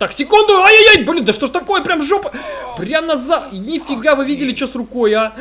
Так, секунду! Ай-яй-яй! Блин, да что ж такое? Прям жопа! Прям назад! Нифига, вы видели, что с рукой, а?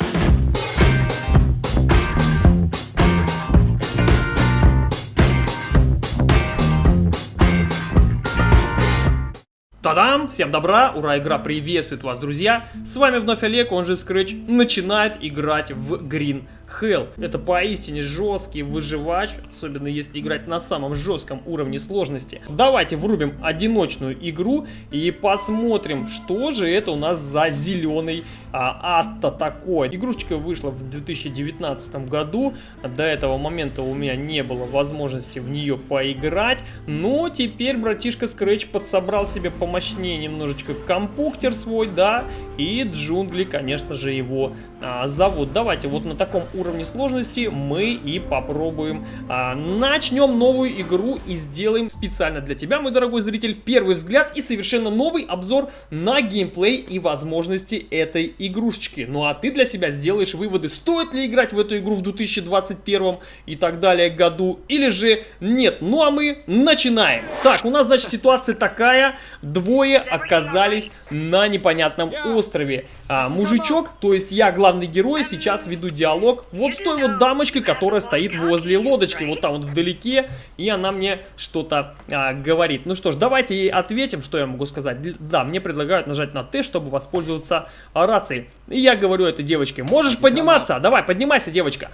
Та-дам! Всем добра! Ура, игра приветствует вас, друзья! С вами вновь Олег, он же Scratch, начинает играть в Green Hell. Это поистине жесткий выживач, особенно если играть на самом жестком уровне сложности. Давайте врубим одиночную игру и посмотрим, что же это у нас за зеленый а, ад-то такой. Игрушечка вышла в 2019 году, до этого момента у меня не было возможности в нее поиграть, но теперь братишка Scratch подсобрал себе помощнее немножечко компуктер свой, да, и джунгли, конечно же, его а, зовут. Давайте вот на таком уровне сложности мы и попробуем. А, начнем новую игру и сделаем специально для тебя, мой дорогой зритель, первый взгляд и совершенно новый обзор на геймплей и возможности этой игрушечки. Ну а ты для себя сделаешь выводы, стоит ли играть в эту игру в 2021 и так далее году, или же нет. Ну а мы начинаем. Так, у нас, значит, ситуация такая. Двое оказались на непонятном острове. А, мужичок, то есть я главный герой, сейчас веду диалог вот с той вот дамочкой, которая стоит возле лодочки, вот там вот вдалеке, и она мне что-то а, говорит. Ну что ж, давайте ей ответим, что я могу сказать. Да, мне предлагают нажать на Т, чтобы воспользоваться рацией. И я говорю этой девочке, можешь подниматься? Давай, поднимайся, девочка.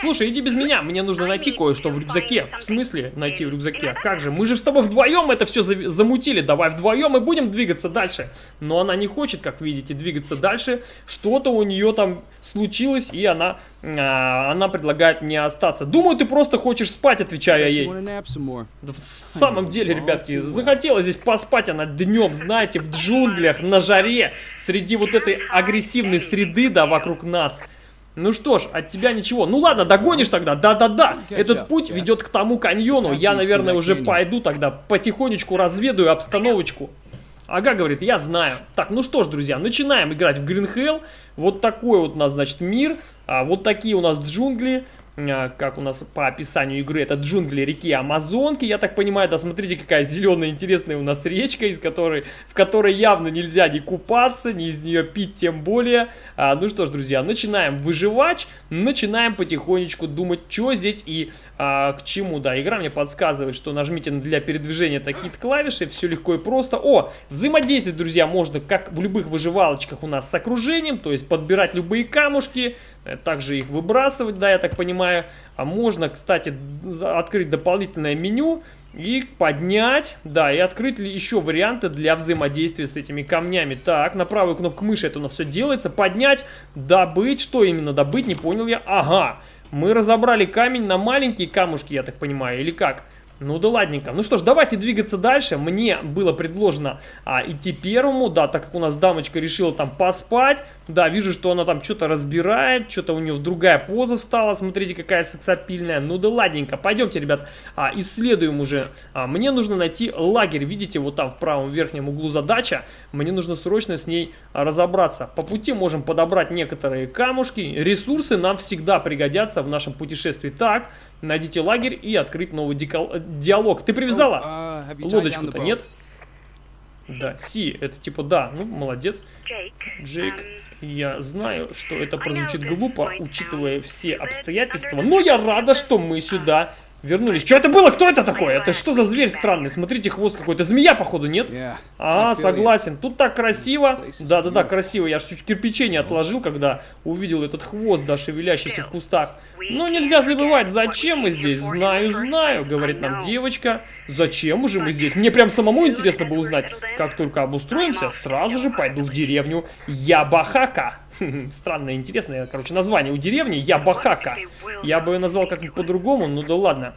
Слушай, иди без меня, мне нужно найти кое-что в рюкзаке. В смысле найти в рюкзаке? Как же, мы же с тобой вдвоем это все замутили, давай вдвоем и будем двигаться дальше. Но она не хочет, как видите, двигаться дальше. Что-то у нее там случилось, и она, а, она предлагает мне остаться. Думаю, ты просто хочешь спать, отвечаю я ей. Да в самом деле, ребятки, захотела здесь поспать она днем, знаете, в джунглях, на жаре, среди вот этой агрессивной среды, да, вокруг нас. Ну что ж, от тебя ничего. Ну ладно, догонишь тогда. Да-да-да. Этот путь ведет к тому каньону. Я, наверное, уже пойду тогда потихонечку разведаю обстановочку. Ага, говорит, я знаю. Так, ну что ж, друзья, начинаем играть в Green Hell. Вот такой вот у нас, значит, мир. А, вот такие у нас джунгли. А, как у нас по описанию игры, это джунгли реки Амазонки, я так понимаю, да, смотрите, какая зеленая интересная у нас речка, из которой, в которой явно нельзя ни купаться, ни из нее пить, тем более. А, ну что ж, друзья, начинаем выживать, начинаем потихонечку думать, что здесь и а, к чему, да, игра мне подсказывает, что нажмите для передвижения такие клавиши, все легко и просто. О, взаимодействовать, друзья, можно, как в любых выживалочках у нас с окружением, то есть подбирать любые камушки, э, также их выбрасывать, да, я так понимаю, понимаю. А можно, кстати, открыть дополнительное меню и поднять, да, и открыть еще варианты для взаимодействия с этими камнями. Так, на правую кнопку мыши это у нас все делается. Поднять, добыть, что именно добыть, не понял я. Ага, мы разобрали камень на маленькие камушки, я так понимаю, или как? Ну да ладненько. Ну что ж, давайте двигаться дальше. Мне было предложено а, идти первому, да, так как у нас дамочка решила там поспать. Да, вижу, что она там что-то разбирает, что-то у нее другая поза встала. Смотрите, какая сексапильная. Ну да ладненько. Пойдемте, ребят, а, исследуем уже. А, мне нужно найти лагерь. Видите, вот там в правом верхнем углу задача. Мне нужно срочно с ней разобраться. По пути можем подобрать некоторые камушки. Ресурсы нам всегда пригодятся в нашем путешествии. Так, найдите лагерь и открыть новый диалог. Ты привязала? Oh, uh, Лодочку-то нет? Да, Си, это типа да, ну молодец. Джейк, um, я знаю, что это прозвучит глупо, учитывая все обстоятельства, но я рада, что мы сюда Вернулись. Что это было? Кто это такой? Это что за зверь странный? Смотрите, хвост какой-то. Змея, походу, нет? А, согласен. Тут так красиво. Да-да-да, красиво. Я чуть кирпичей не отложил, когда увидел этот хвост, да, шевелящийся в кустах. Но нельзя забывать, зачем мы здесь? Знаю, знаю, говорит нам девочка. Зачем же мы здесь? Мне прям самому интересно было узнать. Как только обустроимся, сразу же пойду в деревню Ябахака. Странное, интересное, короче, название у деревни Ябахака. Я бы ее назвал как-нибудь по-другому, ну да ладно.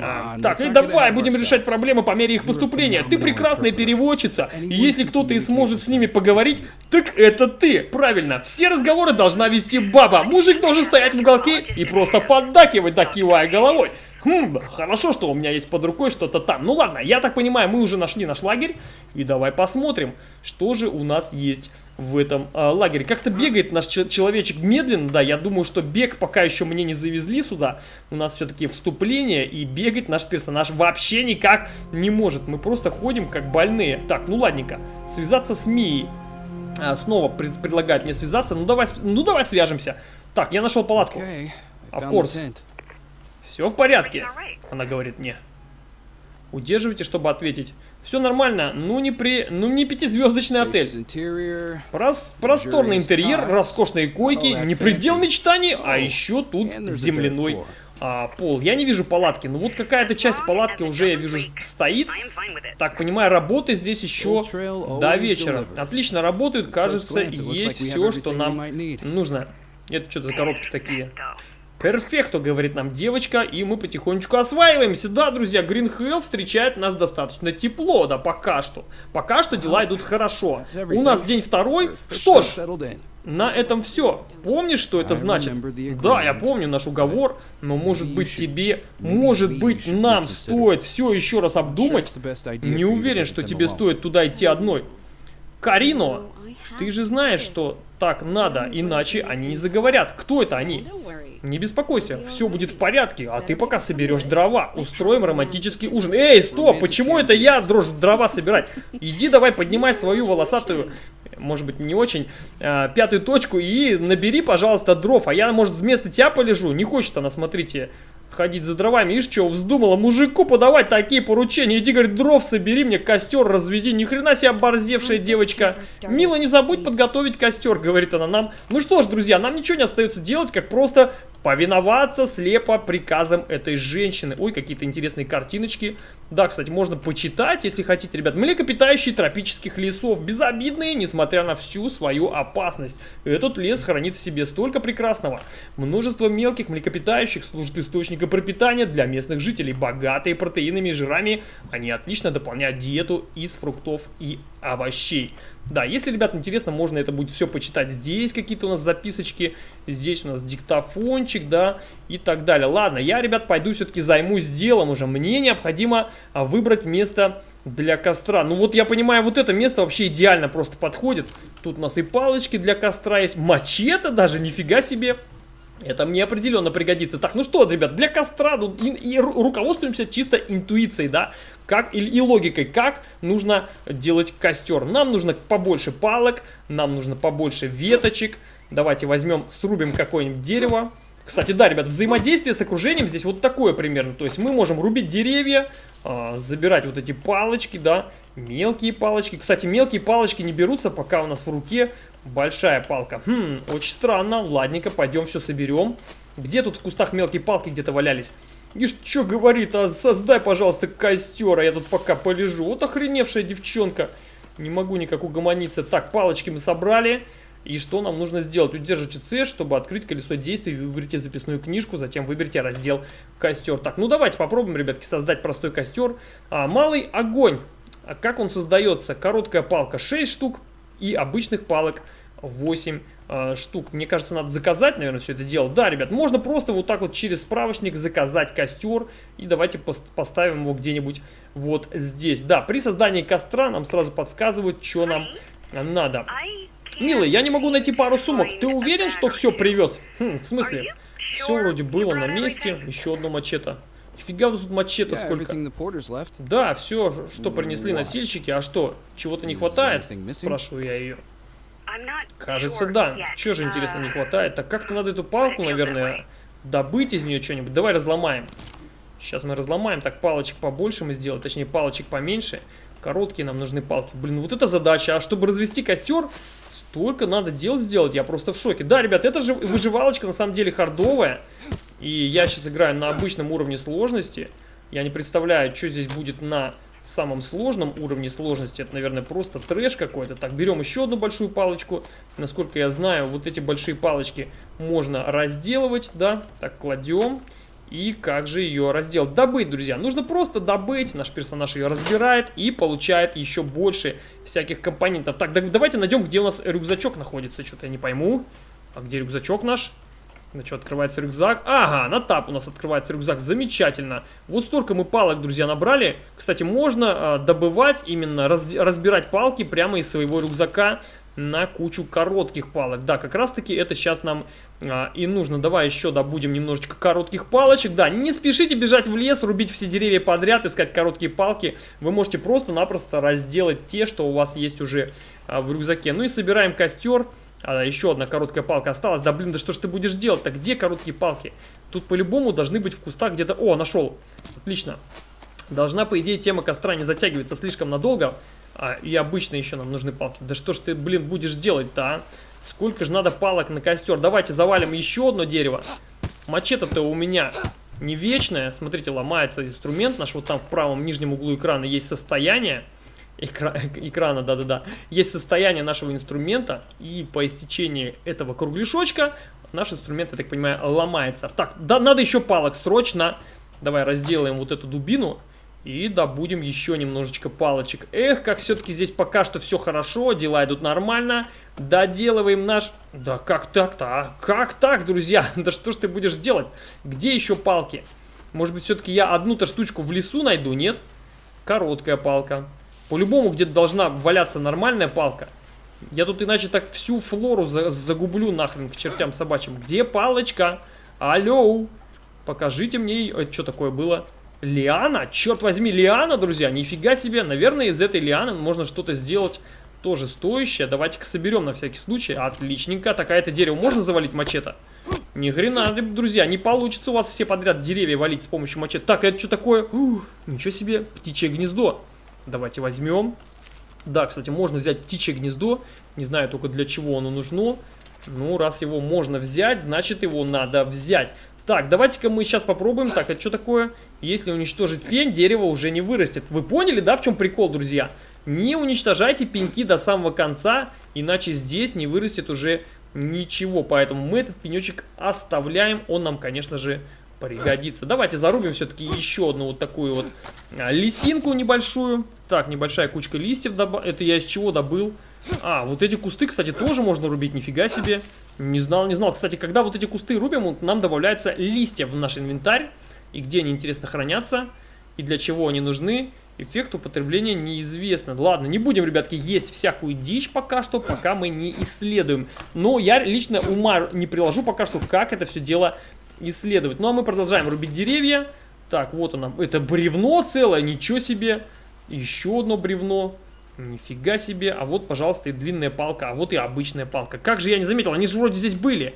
А, так, и давай будем решать проблемы по мере их поступления. Ты прекрасная переводчица, и если кто-то и сможет с ними поговорить, так это ты. Правильно, все разговоры должна вести баба. Мужик должен стоять в уголке и просто поддакивать, да кивая головой. Хм, хорошо, что у меня есть под рукой что-то там. Ну ладно, я так понимаю, мы уже нашли наш лагерь. И давай посмотрим, что же у нас есть в этом э, лагере. Как-то бегает наш человечек медленно, да, я думаю, что бег пока еще мне не завезли сюда. У нас все-таки вступление, и бегать наш персонаж вообще никак не может. Мы просто ходим как больные. Так, ну ладненько, связаться с Мией. А, снова пред предлагает мне связаться. Ну давай, ну давай свяжемся. Так, я нашел палатку. Okay, of course. Все в порядке, она говорит мне. Удерживайте, чтобы ответить. Все нормально, ну не при, ну не пятизвездочный отель. Прос, просторный интерьер, роскошные койки, не предел мечтаний, а еще тут земляной а, пол. Я не вижу палатки, но вот какая-то часть палатки уже я вижу стоит. Так, понимаю, работы здесь еще до вечера. Отлично работают, кажется, есть все, что нам нужно. Это что-то за коробки такие. Перфекто, говорит нам девочка, и мы потихонечку осваиваемся. Да, друзья, Green Hell встречает нас достаточно тепло, да, пока что. Пока что дела идут хорошо. У нас день второй. Что ж, на этом все. Помнишь, что это значит? Да, я помню наш уговор, но может быть тебе, может быть нам стоит все еще раз обдумать. Не уверен, что тебе стоит туда идти одной. Карино, ты же знаешь, что так надо, иначе они не заговорят. Кто это они? Не беспокойся, все будет в порядке, а ты пока соберешь дрова. Устроим романтический ужин. Эй, стоп, почему это я дрожь дрова собирать? Иди давай поднимай свою волосатую, может быть не очень, э, пятую точку и набери, пожалуйста, дров. А я, может, вместо тебя полежу? Не хочет она, смотрите, ходить за дровами. Ишь, что, вздумала мужику подавать такие поручения. Иди, говорит, дров собери мне, костер разведи. Ни хрена себе оборзевшая девочка. Мила, не забудь подготовить костер, говорит она нам. Ну что ж, друзья, нам ничего не остается делать, как просто повиноваться слепо приказам этой женщины. Ой, какие-то интересные картиночки. Да, кстати, можно почитать, если хотите, ребят. Млекопитающие тропических лесов. Безобидные, несмотря на всю свою опасность. Этот лес хранит в себе столько прекрасного. Множество мелких млекопитающих служит источником пропитания для местных жителей. Богатые протеинами и жирами, они отлично дополняют диету из фруктов и овощей. Да, если, ребят, интересно, можно это будет все почитать. Здесь какие-то у нас записочки, здесь у нас диктофончик, да, и так далее. Ладно, я, ребят, пойду все-таки займусь делом уже. Мне необходимо а, выбрать место для костра. Ну вот я понимаю, вот это место вообще идеально просто подходит. Тут у нас и палочки для костра есть, мачете даже, нифига себе. Это мне определенно пригодится. Так, ну что, ребят, для костра ну, и, и руководствуемся чисто интуицией, да, как, и, и логикой, как нужно делать костер. Нам нужно побольше палок, нам нужно побольше веточек. Давайте возьмем, срубим какое-нибудь дерево. Кстати, да, ребят, взаимодействие с окружением здесь вот такое примерно. То есть мы можем рубить деревья, э, забирать вот эти палочки, да, мелкие палочки. Кстати, мелкие палочки не берутся, пока у нас в руке большая палка. Хм, очень странно. Ладненько, пойдем все соберем. Где тут в кустах мелкие палки где-то валялись? И что говорит, а создай, пожалуйста, костер, а я тут пока полежу. Вот охреневшая девчонка. Не могу никак угомониться. Так, палочки мы собрали. И что нам нужно сделать? Удержите C, чтобы открыть колесо действий. Выберите записную книжку, затем выберите раздел костер. Так, ну давайте попробуем, ребятки, создать простой костер. А, малый огонь. А как он создается? Короткая палка 6 штук и обычных палок 8 э, штук. Мне кажется, надо заказать, наверное, все это дело. Да, ребят, можно просто вот так вот через справочник заказать костер. И давайте поставим его где-нибудь вот здесь. Да, при создании костра нам сразу подсказывают, что нам надо. Милый, я не могу найти пару сумок. Ты уверен, что все привез? Хм, в смысле? Все вроде было на месте. Еще одно мачете. Фига тут мачете сколько. Да, все, что принесли носильщики. А что, чего-то не хватает? Спрашиваю я ее. Кажется, да. Чего же, интересно, не хватает? Так как-то надо эту палку, наверное, добыть из нее что-нибудь. Давай разломаем. Сейчас мы разломаем. Так, палочек побольше мы сделаем. Точнее, палочек поменьше. Короткие нам нужны палки. Блин, вот это задача. А чтобы развести костер, столько надо дел сделать. Я просто в шоке. Да, ребят, это же выживалочка на самом деле хардовая. И я сейчас играю на обычном уровне сложности. Я не представляю, что здесь будет на самом сложном уровне сложности. Это, наверное, просто трэш какой-то. Так, берем еще одну большую палочку. Насколько я знаю, вот эти большие палочки можно разделывать, да. Так, кладем. И как же ее разделать? Добыть, друзья. Нужно просто добыть. Наш персонаж ее разбирает и получает еще больше всяких компонентов. Так, давайте найдем, где у нас рюкзачок находится. Что-то я не пойму. А где рюкзачок наш? На что, открывается рюкзак? Ага, на тап у нас открывается рюкзак. Замечательно. Вот столько мы палок, друзья, набрали. Кстати, можно э, добывать, именно раз, разбирать палки прямо из своего рюкзака на кучу коротких палок. Да, как раз таки это сейчас нам а, и нужно. Давай еще добудем немножечко коротких палочек. Да, не спешите бежать в лес, рубить все деревья подряд, искать короткие палки. Вы можете просто-напросто разделать те, что у вас есть уже а, в рюкзаке. Ну и собираем костер. А, еще одна короткая палка осталась. Да блин, да что ж ты будешь делать-то? Где короткие палки? Тут по-любому должны быть в кустах где-то... О, нашел. Отлично. Должна, по идее, тема костра не затягиваться слишком надолго. А, и обычно еще нам нужны палки. Да что ж ты, блин, будешь делать-то, а? Сколько же надо палок на костер? Давайте завалим еще одно дерево. Мачете-то у меня не вечное. Смотрите, ломается инструмент наш. Вот там в правом нижнем углу экрана есть состояние. Экра экрана, да-да-да. Есть состояние нашего инструмента. И по истечении этого кругляшочка наш инструмент, я так понимаю, ломается. Так, да, надо еще палок срочно. Давай разделаем вот эту дубину. И добудем еще немножечко палочек. Эх, как все-таки здесь пока что все хорошо, дела идут нормально. Доделываем наш... Да как так-то, а? Как так, друзья? Да что ж ты будешь делать? Где еще палки? Может быть, все-таки я одну-то штучку в лесу найду, нет? Короткая палка. По-любому где-то должна валяться нормальная палка. Я тут иначе так всю флору за загублю нахрен к чертям собачьим. Где палочка? Алло! Покажите мне... Это что такое было? Лиана? Черт возьми, лиана, друзья, нифига себе. Наверное, из этой лианы можно что-то сделать тоже стоящее. Давайте-ка соберем на всякий случай. Отличненько. Такая-то дерево можно завалить мачете? Ни хрена, друзья, не получится у вас все подряд деревья валить с помощью мачете. Так, это что такое? Ух, ничего себе, птичье гнездо. Давайте возьмем. Да, кстати, можно взять птичье гнездо. Не знаю только для чего оно нужно. Ну, раз его можно взять, значит его надо взять. Так, давайте-ка мы сейчас попробуем. Так, это что такое? Если уничтожить пень, дерево уже не вырастет. Вы поняли, да, в чем прикол, друзья? Не уничтожайте пеньки до самого конца, иначе здесь не вырастет уже ничего. Поэтому мы этот пенечек оставляем. Он нам, конечно же, пригодится. Давайте зарубим все-таки еще одну вот такую вот а, лисинку небольшую. Так, небольшая кучка листьев. Это я из чего добыл? А, вот эти кусты, кстати, тоже можно рубить. Нифига себе. Не знал, не знал. Кстати, когда вот эти кусты рубим, нам добавляются листья в наш инвентарь. И где они, интересно, хранятся. И для чего они нужны. Эффект употребления неизвестно. Ладно, не будем, ребятки, есть всякую дичь пока что, пока мы не исследуем. Но я лично ума не приложу пока что, как это все дело исследовать. Ну, а мы продолжаем рубить деревья. Так, вот оно. Это бревно целое, ничего себе. Еще одно бревно. Нифига себе. А вот, пожалуйста, и длинная палка. А вот и обычная палка. Как же я не заметил? Они же вроде здесь были.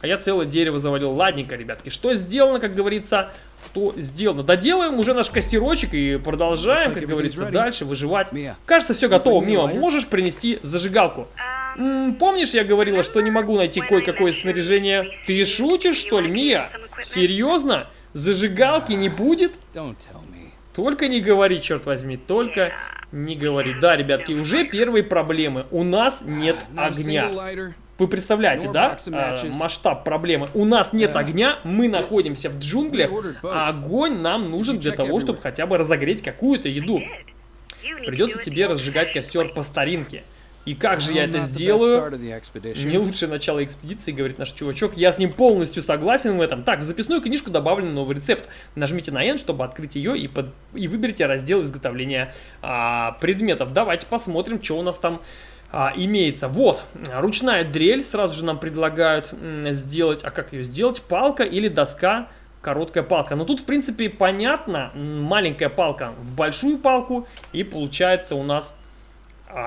А я целое дерево завалил. Ладненько, ребятки. Что сделано, как говорится, то сделано. Доделаем уже наш костерочек и продолжаем, как говорится, дальше выживать. Кажется, все готово. Мимо, можешь принести зажигалку? М -м, помнишь, я говорила, что не могу найти кое-какое снаряжение? Ты шутишь, что ли, Мия? Серьезно? Зажигалки не будет? Только не говори, черт возьми, только не говори. Да, ребятки, уже первые проблемы. У нас нет огня. Вы представляете, да, а, масштаб проблемы? У нас нет огня, мы находимся в джунглях, а огонь нам нужен для того, чтобы хотя бы разогреть какую-то еду. Придется тебе разжигать костер по старинке. И как же я это сделаю? Не лучшее начало экспедиции, говорит наш чувачок. Я с ним полностью согласен в этом. Так, в записную книжку добавлен новый рецепт. Нажмите на N, чтобы открыть ее и, под... и выберите раздел изготовления а, предметов. Давайте посмотрим, что у нас там а, имеется. Вот, ручная дрель. Сразу же нам предлагают сделать. А как ее сделать? Палка или доска короткая палка. Но тут, в принципе, понятно, маленькая палка в большую палку, и получается у нас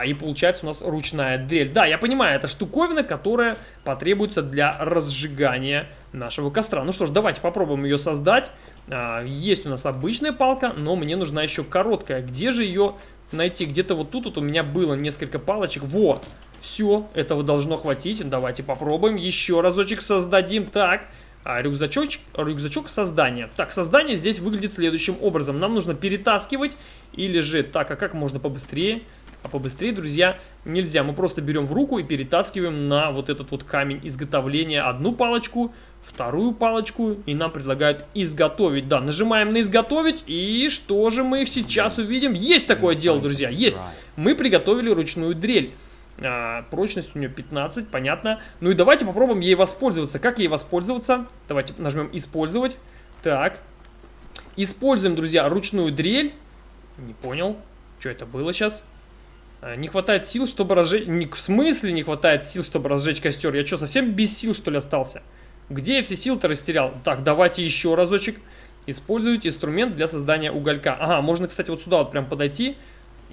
и получается у нас ручная дрель. Да, я понимаю, это штуковина, которая потребуется для разжигания нашего костра. Ну что ж, давайте попробуем ее создать. А, есть у нас обычная палка, но мне нужна еще короткая. Где же ее найти? Где-то вот тут вот у меня было несколько палочек. Во! Все, этого должно хватить. Давайте попробуем. Еще разочек создадим. Так, а, рюкзачок, рюкзачок создания. Так, создание здесь выглядит следующим образом. Нам нужно перетаскивать или же... Так, а как можно побыстрее? А побыстрее, друзья, нельзя. Мы просто берем в руку и перетаскиваем на вот этот вот камень изготовления одну палочку, вторую палочку, и нам предлагают изготовить. Да, нажимаем на изготовить, и что же мы их сейчас увидим? Есть такое дело, друзья, есть. Мы приготовили ручную дрель. А, прочность у нее 15, понятно. Ну и давайте попробуем ей воспользоваться. Как ей воспользоваться? Давайте нажмем «Использовать». Так. Используем, друзья, ручную дрель. Не понял, что это было сейчас. А, не хватает сил, чтобы разжечь... В смысле не хватает сил, чтобы разжечь костер? Я что, совсем без сил, что ли, остался? Где я все силы-то растерял? Так, давайте еще разочек. Используйте инструмент для создания уголька. Ага, можно, кстати, вот сюда вот прям подойти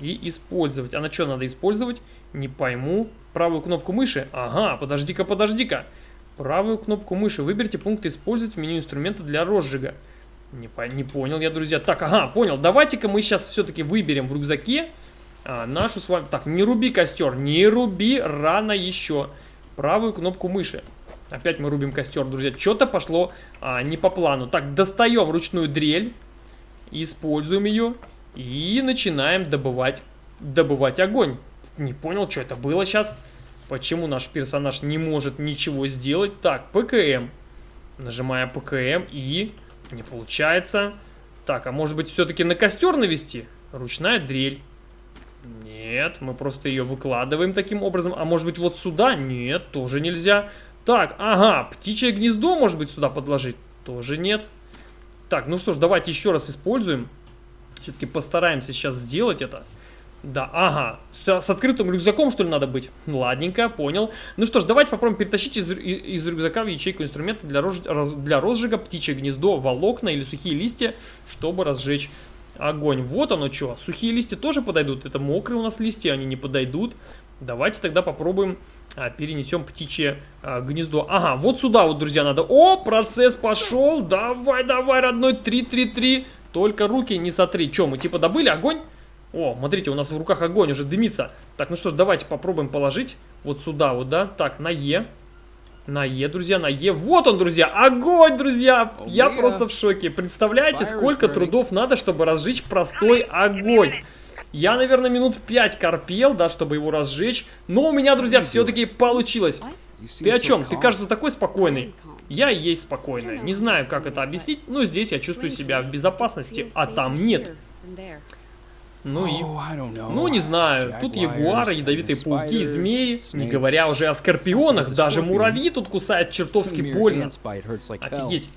и использовать. А на что надо использовать? Не пойму. Правую кнопку мыши? Ага, подожди-ка, подожди-ка. Правую кнопку мыши. Выберите пункт «Использовать» в меню инструмента для розжига. Не, по не понял я, друзья. Так, ага, понял. Давайте-ка мы сейчас все-таки выберем в рюкзаке а, нашу с вами... Так, не руби костер, не руби, рано еще. Правую кнопку мыши. Опять мы рубим костер, друзья. Что-то пошло а, не по плану. Так, достаем ручную дрель. Используем ее. И начинаем добывать, добывать огонь. Не понял, что это было сейчас. Почему наш персонаж не может ничего сделать. Так, ПКМ. Нажимаем ПКМ и... Не получается. Так, а может быть все-таки на костер навести? Ручная дрель. Нет, мы просто ее выкладываем таким образом. А может быть вот сюда? Нет, тоже нельзя. Так, ага, птичье гнездо может быть сюда подложить? Тоже нет. Так, ну что ж, давайте еще раз используем. Все-таки постараемся сейчас сделать это. Да, ага, с, с открытым рюкзаком что ли надо быть? Ладненько, понял. Ну что ж, давайте попробуем перетащить из, из рюкзака в ячейку инструмента для, рож, для розжига птичье гнездо, волокна или сухие листья, чтобы разжечь огонь. Вот оно что. Сухие листья тоже подойдут. Это мокрые у нас листья, они не подойдут. Давайте тогда попробуем а, перенесем птичье а, гнездо. Ага, вот сюда вот, друзья, надо. О, процесс пошел. Давай, давай, родной, 3-3-3. Только руки не сотри. Че, мы типа добыли огонь? О, смотрите, у нас в руках огонь уже дымится. Так, ну что ж, давайте попробуем положить вот сюда вот, да. Так, на Е. На Е, друзья, на Е. Вот он, друзья, огонь, друзья. Я просто в шоке. Представляете, сколько трудов надо, чтобы разжечь простой огонь. Я, наверное, минут 5 корпел, да, чтобы его разжечь. Но у меня, друзья, все-таки получилось. Ты о чем? Ты, кажется, такой спокойный. Я и есть спокойная. Не знаю, как это объяснить, но здесь я чувствую себя в безопасности, а там нет. Ну и... Ну, не знаю. Тут ягуары, ядовитые пауки, змеи. Не говоря уже о скорпионах. Даже муравьи тут кусают чертовски больно. Офигеть.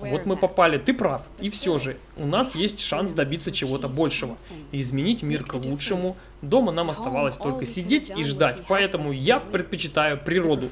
Вот мы попали. Ты прав. И все же, у нас есть шанс добиться чего-то большего. И изменить мир к лучшему. Дома нам оставалось только сидеть и ждать. Поэтому я предпочитаю природу.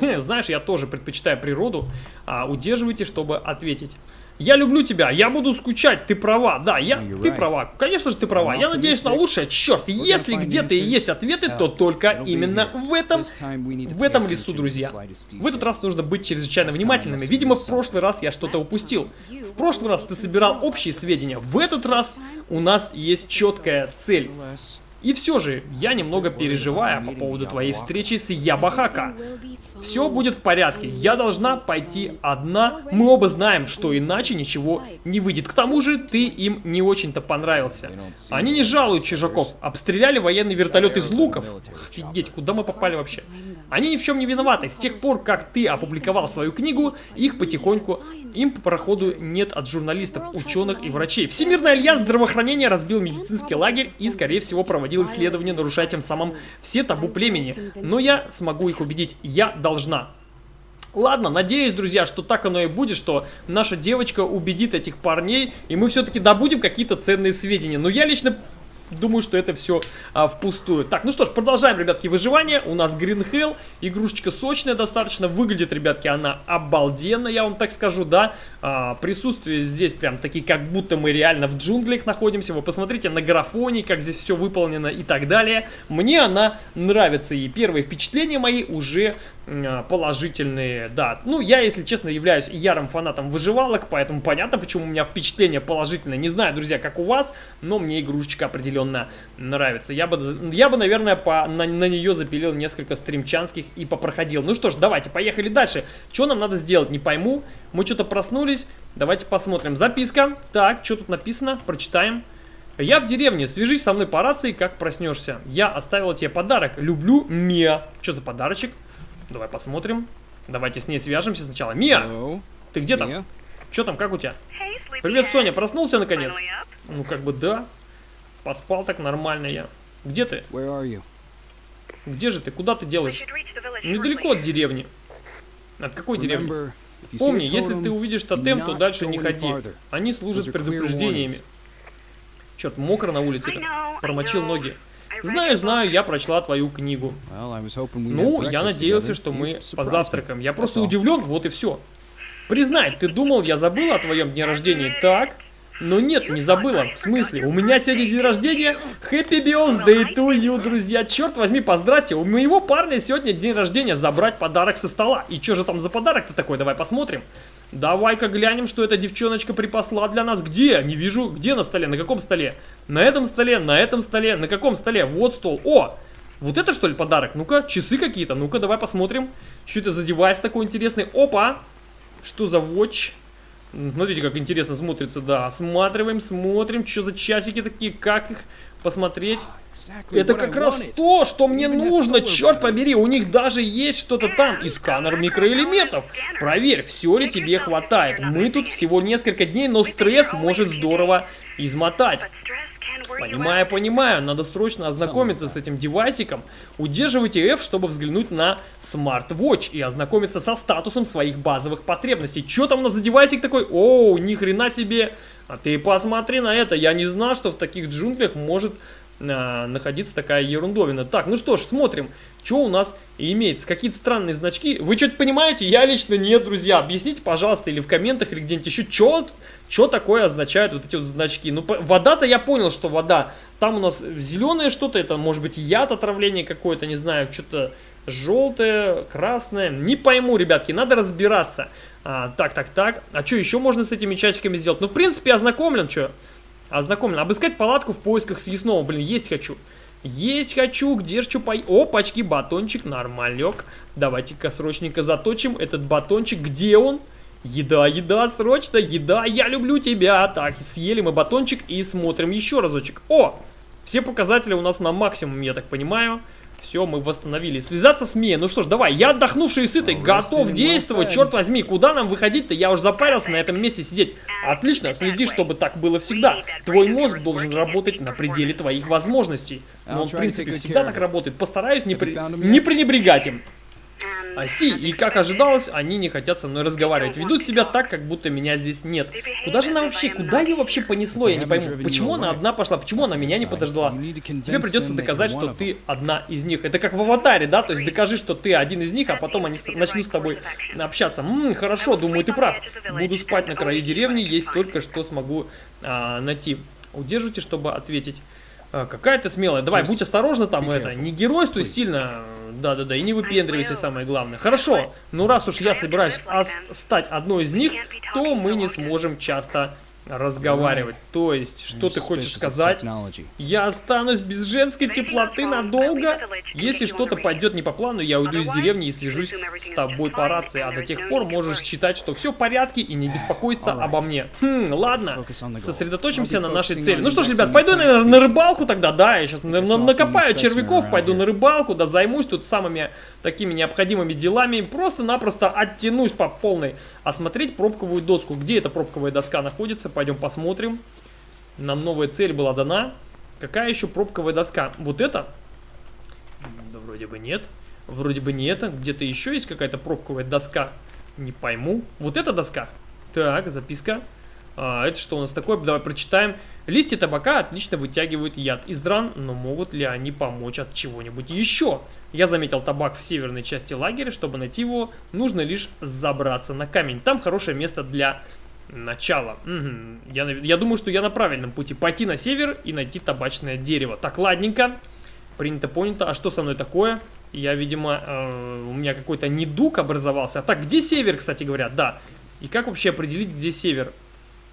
Знаешь, я тоже предпочитаю природу. А удерживайте, чтобы ответить. Я люблю тебя, я буду скучать, ты права, да, я, ты права, конечно же ты права, я надеюсь на лучшее, черт, если где-то и есть ответы, то только именно в этом, в этом лесу, друзья. В этот раз нужно быть чрезвычайно внимательными, видимо в прошлый раз я что-то упустил. В прошлый раз ты собирал общие сведения, в этот раз у нас есть четкая цель. И все же, я немного переживаю по поводу твоей встречи с Ябахака. Все будет в порядке, я должна пойти одна. Мы оба знаем, что иначе ничего не выйдет. К тому же, ты им не очень-то понравился. Они не жалуют чужаков, обстреляли военный вертолет из луков. Офигеть, куда мы попали вообще? Они ни в чем не виноваты. С тех пор, как ты опубликовал свою книгу, их потихоньку им по проходу нет от журналистов, ученых и врачей. Всемирный альянс здравоохранения разбил медицинский лагерь и, скорее всего, проводил исследования, нарушая тем самым все табу племени. Но я смогу их убедить. Я должна. Ладно, надеюсь, друзья, что так оно и будет, что наша девочка убедит этих парней, и мы все-таки добудем какие-то ценные сведения. Но я лично думаю, что это все а, впустую. Так, ну что ж, продолжаем, ребятки, выживание. У нас Green Hell, игрушечка сочная достаточно. Выглядит, ребятки, она обалденно, я вам так скажу, да. А, присутствие здесь прям такие, как будто мы реально в джунглях находимся. Вы посмотрите на графоне, как здесь все выполнено и так далее. Мне она нравится, и первые впечатления мои уже положительные, да. Ну, я, если честно, являюсь ярым фанатом выживалок, поэтому понятно, почему у меня впечатление положительное. Не знаю, друзья, как у вас, но мне игрушечка определенно нравится. Я бы, я бы наверное, по, на, на нее запилил несколько стримчанских и попроходил. Ну что ж, давайте, поехали дальше. Что нам надо сделать, не пойму. Мы что-то проснулись, давайте посмотрим. Записка. Так, что тут написано? Прочитаем. Я в деревне, свяжись со мной по рации, как проснешься. Я оставила тебе подарок. Люблю Мия. Что за подарочек? Давай посмотрим. Давайте с ней свяжемся сначала. Мия! Hello. Ты где там? Что там, как у тебя? Привет, Соня, проснулся наконец? Ну, как бы да. Поспал так нормально я. Где ты? Где же ты? Куда ты делаешь? Недалеко от деревни. От какой деревни? Помни, если ты увидишь тотем, то дальше не ходи. Они служат предупреждениями. Черт, мокро на улице. Промочил ноги. Знаю, знаю, я прочла твою книгу. Ну, я надеялся, что мы позавтракаем. Я просто удивлен, вот и все. Признай, ты думал, я забыл о твоем дне рождения, так? Но нет, не забыла. В смысле? У меня сегодня день рождения. Happy birthday to you, друзья. Черт возьми, поздравьте. У моего парня сегодня день рождения. Забрать подарок со стола. И что же там за подарок-то такой? Давай посмотрим. Давай-ка глянем, что эта девчоночка припасла для нас. Где? Не вижу. Где на столе? На каком столе? На этом столе, на этом столе. На каком столе? Вот стол. О! Вот это что ли подарок? Ну-ка, часы какие-то. Ну-ка, давай посмотрим. Что это за девайс такой интересный? Опа! Что за watch? Смотрите, как интересно смотрится, да. Осматриваем, смотрим, что за часики такие, как их посмотреть. Это как раз то, что мне нужно, черт побери. У них даже есть что-то там и сканер микроэлементов. Проверь, все ли тебе хватает. Мы тут всего несколько дней, но стресс может здорово измотать. Понимаю, понимаю, надо срочно ознакомиться с этим девайсиком. Удерживайте F, чтобы взглянуть на Watch и ознакомиться со статусом своих базовых потребностей. Что там у нас за девайсик такой? Оу, ни хрена себе. А ты посмотри на это, я не знал, что в таких джунглях может э, находиться такая ерундовина. Так, ну что ж, смотрим, что у нас имеется. Какие-то странные значки. Вы что-то понимаете? Я лично нет, друзья. Объясните, пожалуйста, или в комментах, или где-нибудь еще, что, что такое означают вот эти вот значки. Ну, вода-то я понял, что вода. Там у нас зеленое что-то, это может быть яд отравление какое-то, не знаю, что-то желтое, красное. Не пойму, ребятки, надо разбираться. А, так, так, так. А что еще можно с этими часиками сделать? Ну, в принципе, ознакомлен, что? Ознакомлен. Обыскать палатку в поисках съестного. Блин, есть хочу. Есть хочу, где ж что по... Опачки, батончик, нормалек. Давайте-ка срочненько заточим этот батончик. Где он? Еда, еда, срочно, еда, я люблю тебя. Так, съели мы батончик и смотрим еще разочек. О, все показатели у нас на максимум, я так понимаю. Все, мы восстановили. Связаться с Мией. Ну что ж, давай, я отдохнувший и сытый, готов действовать. Черт возьми, куда нам выходить-то? Я уже запарился на этом месте сидеть. Отлично, следи, чтобы так было всегда. Твой мозг должен работать на пределе твоих возможностей. Но он, в принципе, всегда так работает. Постараюсь не, при... не пренебрегать им. Оси, и как ожидалось, они не хотят со мной разговаривать. Ведут себя так, как будто меня здесь нет. Куда же она вообще, куда ее вообще понесло, я не пойму. Почему она одна пошла, почему она меня не подождала? Тебе придется доказать, что ты одна из них. Это как в аватаре, да? То есть докажи, что ты один из них, а потом они начнут с тобой общаться. Ммм, хорошо, думаю, ты прав. Буду спать на краю деревни, есть только что смогу а, найти. Удержите, чтобы ответить. А, какая ты смелая. Давай, будь осторожна там это. Не геройствуй сильно. Да-да-да, и не выпендривайся, самое главное. Хорошо, ну раз уж я собираюсь стать одной из них, то мы не сможем часто разговаривать. То есть, что ты хочешь сказать? Я останусь без женской теплоты надолго? Если что-то пойдет не по плану, я уйду из деревни и свяжусь с тобой по рации. А до тех пор можешь считать, что все в порядке и не беспокоиться обо мне. Хм, ладно. Сосредоточимся на нашей цели. Ну что ж, ребят, пойду, наверное, на рыбалку тогда. Да, я сейчас накопаю червяков, пойду на рыбалку, да, займусь тут самыми такими необходимыми делами. Просто-напросто оттянусь по полной. Осмотреть пробковую доску. Где эта пробковая доска находится? Пойдем посмотрим. Нам новая цель была дана. Какая еще пробковая доска? Вот это? Да вроде бы нет. Вроде бы не это. Где-то еще есть какая-то пробковая доска. Не пойму. Вот эта доска? Так, записка. А, это что у нас такое? Давай прочитаем. Листья табака отлично вытягивают яд из ран, но могут ли они помочь от чего-нибудь еще? Я заметил табак в северной части лагеря. Чтобы найти его, нужно лишь забраться на камень. Там хорошее место для начала. Угу. Я, я думаю, что я на правильном пути. Пойти на север и найти табачное дерево. Так, ладненько. Принято, понято. А что со мной такое? Я, видимо, э, у меня какой-то недуг образовался. А так, где север, кстати говоря? Да. И как вообще определить, где север?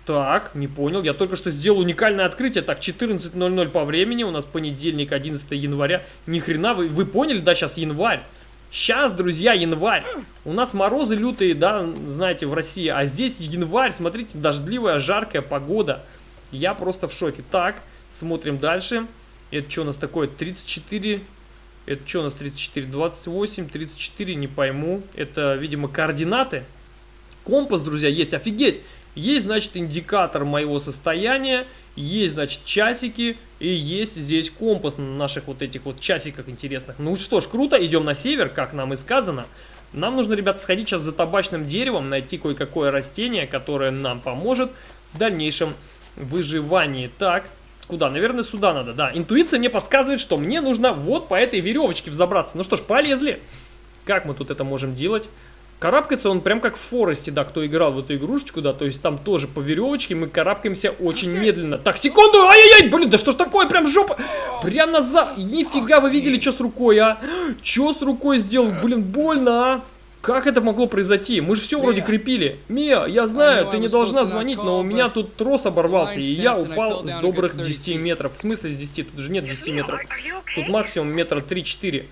Так, не понял. Я только что сделал уникальное открытие. Так, 14.00 по времени. У нас понедельник, 11 января. Ни хрена, вы, вы поняли? Да, сейчас январь. Сейчас, друзья, январь. У нас морозы лютые, да, знаете, в России. А здесь январь, смотрите, дождливая, жаркая погода. Я просто в шоке. Так, смотрим дальше. Это что у нас такое? 34... Это что у нас 34? 28, 34, не пойму. Это, видимо, координаты. Компас, друзья, есть. Офигеть! Есть, значит, индикатор моего состояния. Есть, значит, часики и есть здесь компас на наших вот этих вот часиках интересных. Ну что ж, круто, идем на север, как нам и сказано. Нам нужно, ребята, сходить сейчас за табачным деревом, найти кое-какое растение, которое нам поможет в дальнейшем выживании. Так, куда? Наверное, сюда надо, да. Интуиция мне подсказывает, что мне нужно вот по этой веревочке взобраться. Ну что ж, полезли. Как мы тут это можем делать? Карабкается он прям как в Форесте, да, кто играл в эту игрушечку, да, то есть там тоже по веревочке мы карабкаемся очень медленно. Так, секунду, ай-яй-яй, блин, да что ж такое, прям жопа, прям назад, нифига, вы видели, что с рукой, а? Что с рукой сделал, блин, больно, а? Как это могло произойти? Мы же все вроде крепили. Мия, я знаю, ты не должна звонить, но у меня тут трос оборвался, и я упал с добрых 10 метров. В смысле с 10? Тут же нет 10 метров. Тут максимум метра 3-4.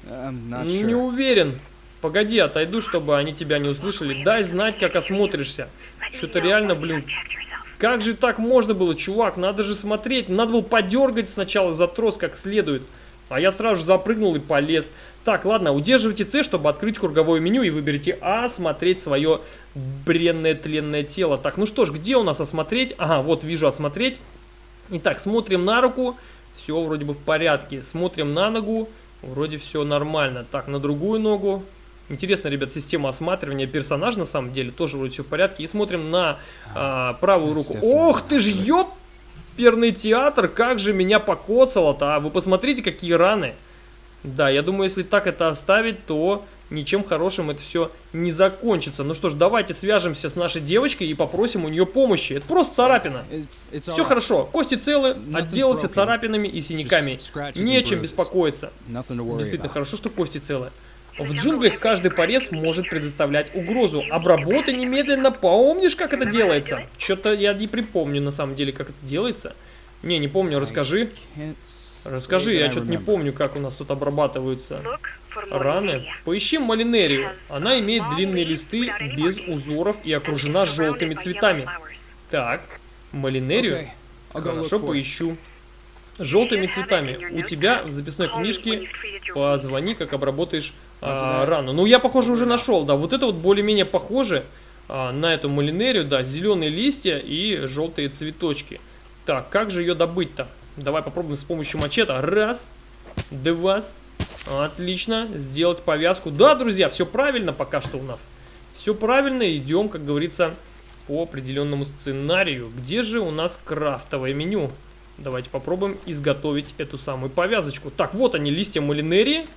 Не уверен. Погоди, отойду, чтобы они тебя не услышали. Дай знать, как осмотришься. Что-то реально, блин... Как же так можно было, чувак? Надо же смотреть. Надо было подергать сначала за трос как следует. А я сразу же запрыгнул и полез. Так, ладно, удерживайте С, чтобы открыть круговое меню и выберите А, смотреть свое бренное тленное тело. Так, ну что ж, где у нас осмотреть? Ага, вот вижу осмотреть. Итак, смотрим на руку. Все вроде бы в порядке. Смотрим на ногу. Вроде все нормально. Так, на другую ногу. Интересно, ребят, система осматривания персонажа на самом деле тоже вроде все в порядке. И смотрим на а, правую руку. Ох ты ж, ёп! Перный театр, как же меня покоцало-то, а? Вы посмотрите, какие раны. Да, я думаю, если так это оставить, то ничем хорошим это все не закончится. Ну что ж, давайте свяжемся с нашей девочкой и попросим у нее помощи. Это просто царапина. Все хорошо, кости целы, отделался царапинами и синяками. Нечем беспокоиться. Действительно хорошо, что кости целы. В джунглях каждый порез может предоставлять угрозу. Обработай немедленно, помнишь, как это делается? Что-то я не припомню, на самом деле, как это делается. Не, не помню, расскажи. Расскажи, я что-то не помню, как у нас тут обрабатываются раны. Поищи малинерию. Она имеет длинные листы без узоров и окружена желтыми цветами. Так, малинерию. Хорошо, поищу желтыми цветами. У тебя в записной книжке позвони, как обработаешь а, рану. Ну, я, похоже, уже нашел, да. Вот это вот более-менее похоже а, на эту малинерию, да. Зеленые листья и желтые цветочки. Так, как же ее добыть-то? Давай попробуем с помощью мачете. Раз, два, отлично. Сделать повязку. Да, друзья, все правильно пока что у нас. Все правильно, идем, как говорится, по определенному сценарию. Где же у нас крафтовое меню? Давайте попробуем изготовить эту самую повязочку. Так, вот они, листья малинерии.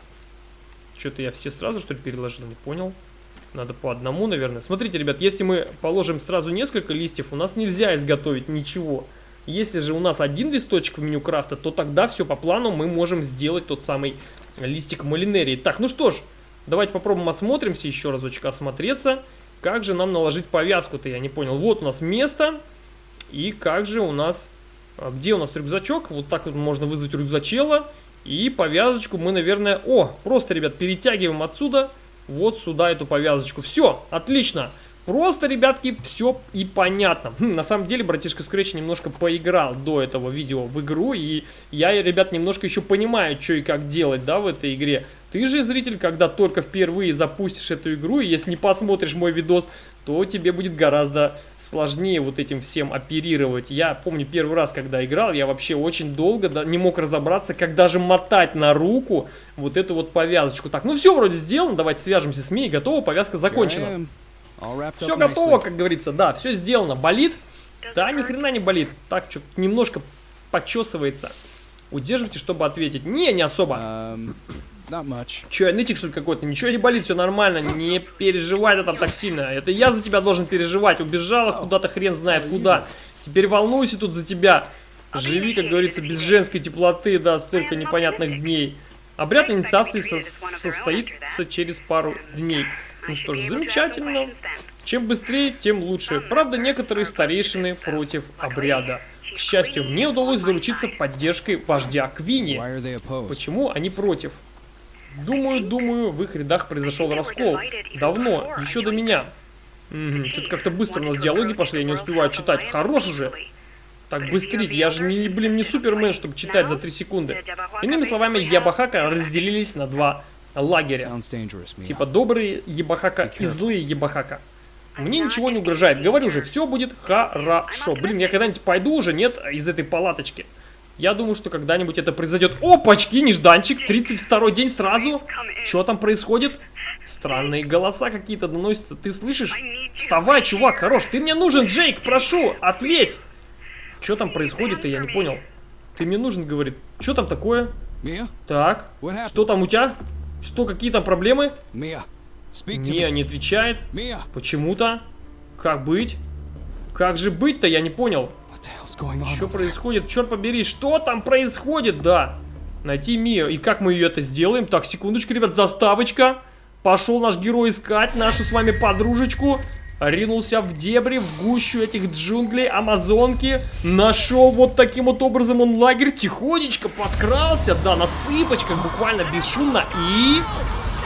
Что-то я все сразу, что ли, переложил, не понял. Надо по одному, наверное. Смотрите, ребят, если мы положим сразу несколько листьев, у нас нельзя изготовить ничего. Если же у нас один листочек в меню крафта, то тогда все по плану мы можем сделать тот самый листик малинерии. Так, ну что ж, давайте попробуем осмотримся, еще разочек осмотреться. Как же нам наложить повязку-то, я не понял. Вот у нас место, и как же у нас а где у нас рюкзачок? Вот так вот можно вызвать рюкзачела. И повязочку мы, наверное... О, просто, ребят, перетягиваем отсюда вот сюда эту повязочку. Все, отлично. Просто, ребятки, все и понятно. Хм, на самом деле, братишка Scratch немножко поиграл до этого видео в игру, и я, ребят, немножко еще понимаю, что и как делать, да, в этой игре. Ты же, зритель, когда только впервые запустишь эту игру, и если не посмотришь мой видос, то тебе будет гораздо сложнее вот этим всем оперировать. Я помню первый раз, когда играл, я вообще очень долго не мог разобраться, как даже мотать на руку вот эту вот повязочку. Так, ну все вроде сделано, давайте свяжемся с Мией, готово, повязка закончена. Все готово, как говорится, да, все сделано. Болит? Да, ни хрена не болит. Так, что немножко почесывается. Удерживайте, чтобы ответить. Не, не особо. Um, Че, нытик что ли какой-то? Ничего не болит, все нормально. Не переживай ты там так сильно. Это я за тебя должен переживать. Убежала куда-то хрен знает куда. Теперь волнуйся тут за тебя. Живи, как говорится, без женской теплоты, да, столько непонятных дней. Обряд инициации со состоится через пару дней. Ну что ж, замечательно. Чем быстрее, тем лучше. Правда, некоторые старейшины против обряда. К счастью, мне удалось заручиться поддержкой вождя Квини. Почему они против? Думаю, думаю, в их рядах произошел раскол. Давно, еще до меня. Угу, Что-то как-то быстро у нас диалоги пошли, я не успеваю читать. Хорош же! Так, быстрить, я же, не, блин, не супермен, чтобы читать за 3 секунды. Иными словами, Ябахака разделились на два лагеря. Типа добрые Ебахака и злые Ебахака. Мне ничего не угрожает. Говорю же, все будет хорошо. Блин, я когда-нибудь пойду уже, нет, из этой палаточки. Я думаю, что когда-нибудь это произойдет. Опачки, нежданчик. 32 день сразу. Что там происходит? Странные голоса какие-то доносятся. Ты слышишь? Вставай, чувак, хорош. Ты мне нужен, Джейк, прошу, ответь. Что там происходит-то, я не понял. Ты мне нужен, говорит. Что там такое? Так, что там у тебя? Что, какие там проблемы? Мия me. не отвечает. Почему-то. Как быть? Как же быть-то, я не понял. Что происходит? Черт побери, что там происходит? Да. Найти Мию. И как мы ее это сделаем? Так, секундочку, ребят, заставочка. Пошел наш герой искать нашу с вами подружечку. Ринулся в дебри, в гущу этих джунглей, амазонки. Нашел вот таким вот образом он лагерь. Тихонечко подкрался, да, на цыпочках, буквально бесшумно. И...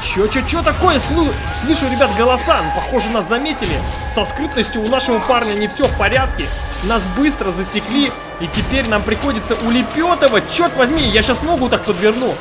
Чё, чё, чё такое? Слу- слышу, ребят, голоса. Ну, похоже, нас заметили. Со скрытностью у нашего парня не все в порядке. Нас быстро засекли. И теперь нам приходится улепетывать. Черт возьми, я сейчас ногу так подверну.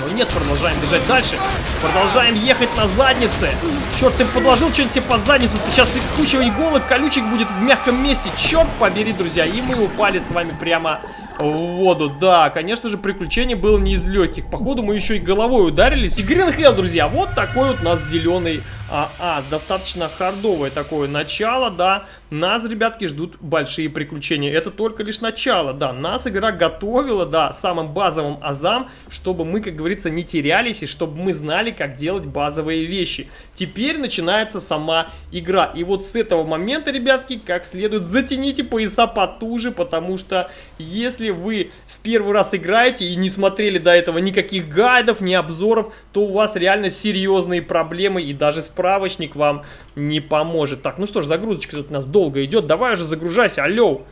Но нет, продолжаем бежать дальше. Продолжаем ехать на заднице. Черт, ты подложил что-нибудь себе под задницу. Ты сейчас куча иголок, колючек будет в мягком месте. Черт побери, друзья. И мы упали с вами прямо в воду. Да, конечно же, приключение было не из легких. Походу, мы еще и головой ударились. И Hell, друзья, вот такой вот у нас зеленый а, а, достаточно хардовое такое начало, да. Нас, ребятки, ждут большие приключения. Это только лишь начало, да. Нас игра готовила, да, самым базовым азам, чтобы мы, как говорится, не терялись и чтобы мы знали, как делать базовые вещи. Теперь начинается сама игра. И вот с этого момента, ребятки, как следует, затяните пояса потуже, потому что если вы в первый раз играете и не смотрели до этого никаких гайдов, ни обзоров, то у вас реально серьезные проблемы и даже справочник вам не поможет. Так, ну что ж, загрузочка тут у нас долго идет. Давай уже загружайся, алло.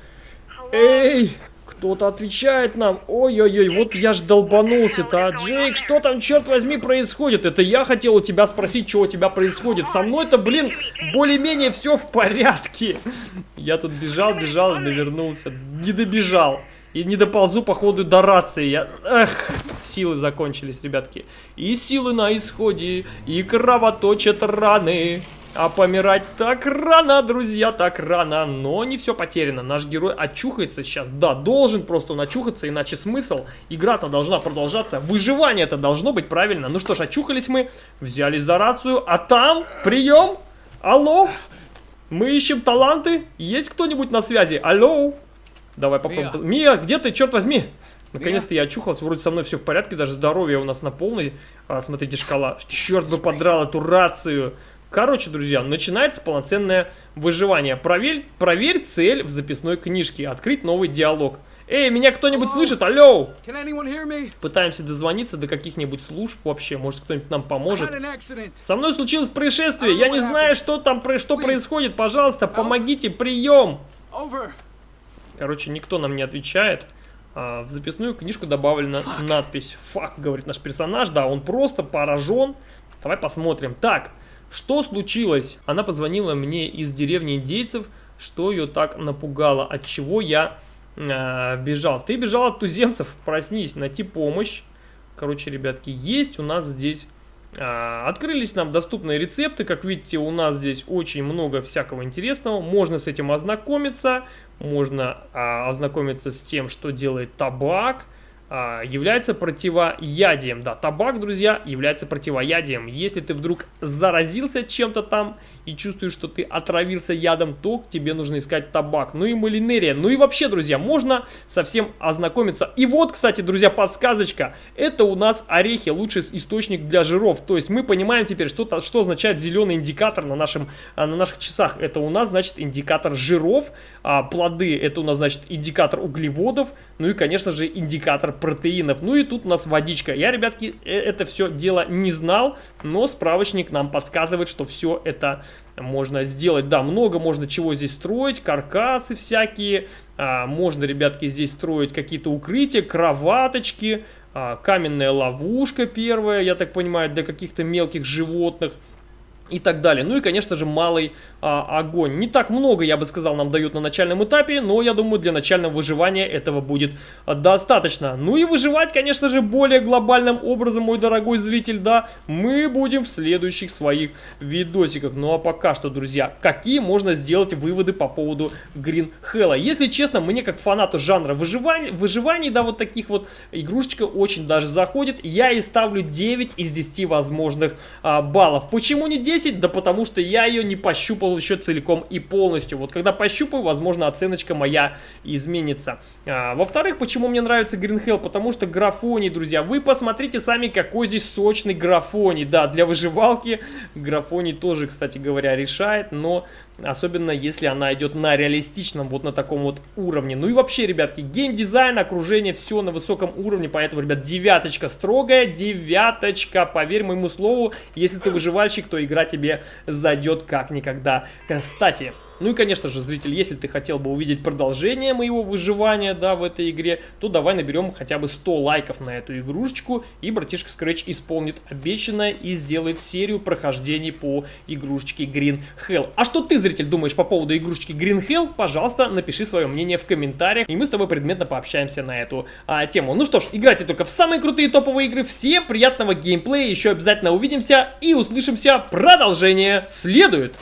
Эй, кто-то отвечает нам. Ой-ой-ой, вот я ж долбанулся-то. А, Джейк, что там, черт возьми, происходит? Это я хотел у тебя спросить, что у тебя происходит. Со мной-то, блин, более-менее все в порядке. Я тут бежал, бежал и навернулся. Не добежал. И не доползу, походу, до рации. Я... Эх, силы закончились, ребятки. И силы на исходе, и кровоточат раны. А помирать так рано, друзья, так рано. Но не все потеряно. Наш герой очухается сейчас. Да, должен просто он очухаться, иначе смысл. Игра-то должна продолжаться. Выживание-то должно быть правильно. Ну что ж, очухались мы, взялись за рацию. А там, прием, алло, мы ищем таланты. Есть кто-нибудь на связи? Алло. Давай попробуем. Мия, где ты, черт возьми? Наконец-то я очухался, вроде со мной все в порядке, даже здоровье у нас на полной. А, смотрите, шкала. Черт бы подрал эту рацию. Короче, друзья, начинается полноценное выживание. Проверь, проверь цель в записной книжке. Открыть новый диалог. Эй, меня кто-нибудь слышит? Алло! Пытаемся дозвониться до каких-нибудь служб вообще. Может, кто-нибудь нам поможет. Со мной случилось происшествие. Я не знаю, что там что происходит. Пожалуйста, помогите. Прием. Короче, никто нам не отвечает. А, в записную книжку добавлена надпись «Фак», говорит наш персонаж. Да, он просто поражен. Давай посмотрим. Так, что случилось? Она позвонила мне из деревни индейцев, что ее так напугало, от чего я э, бежал. Ты бежал от туземцев, проснись, найти помощь. Короче, ребятки, есть у нас здесь... а, Открылись нам доступные рецепты, как видите, у нас здесь очень много всякого интересного, можно с этим ознакомиться, можно а, ознакомиться с тем, что делает табак, является противоядием. Да, табак, друзья, является противоядием. Если ты вдруг заразился чем-то там и чувствуешь, что ты отравился ядом, то тебе нужно искать табак. Ну и малинерия. Ну и вообще, друзья, можно совсем ознакомиться. И вот, кстати, друзья, подсказочка. Это у нас орехи, лучший источник для жиров. То есть мы понимаем теперь, что, что означает зеленый индикатор на, нашем, а, на наших часах. Это у нас, значит, индикатор жиров. А плоды, это у нас, значит, индикатор углеводов. Ну и, конечно же, индикатор протеинов. Ну и тут у нас водичка. Я, ребятки, э- это все дело не знал, но справочник нам подсказывает, что все это можно сделать. Да, много можно чего здесь строить, каркасы всякие. А, можно, ребятки, здесь строить какие-то укрытия, кроваточки, а, каменная ловушка первая, я так понимаю, для каких-то мелких животных. И так далее. Ну и, конечно же, малый а, огонь. Не так много, я бы сказал, нам дают на начальном этапе, но я думаю, для начального выживания этого будет а, достаточно. Ну и выживать, конечно же, более глобальным образом, мой дорогой зритель, да, мы будем в следующих своих видосиках. Ну а пока что, друзья, какие можно сделать выводы по поводу Green Hell? Если честно, мне как фанату жанра выживания, выживаний, да, вот таких вот игрушечка очень даже заходит. Я и ставлю 9 из 10 возможных а, баллов. Почему не 10? 10, да потому что я ее не пощупал еще целиком и полностью. Вот когда пощупаю, возможно, оценочка моя изменится. А, Во-вторых, почему мне нравится Green Hell? Потому что графоний, друзья, вы посмотрите сами, какой здесь сочный графоний. Да, для выживалки графоний тоже, кстати говоря, решает, но Особенно если она идет на реалистичном, вот на таком вот уровне. Ну и вообще, ребятки, геймдизайн, окружение, все на высоком уровне. Поэтому, ребят, девяточка строгая, девяточка. Поверь моему слову, если ты выживальщик, то игра тебе зайдет как никогда. Кстати, ну и, конечно же, зритель, если ты хотел бы увидеть продолжение моего выживания, да, в этой игре, то давай наберем хотя бы 100 лайков на эту игрушечку, и братишка Scratch исполнит обещанное и сделает серию прохождений по игрушечке Green Hell. А что ты, зритель, думаешь по поводу игрушечки Green Hell? Пожалуйста, напиши свое мнение в комментариях, и мы с тобой предметно пообщаемся на эту а, тему. Ну что ж, играйте только в самые крутые топовые игры. Всем приятного геймплея, еще обязательно увидимся и услышимся. Продолжение следует.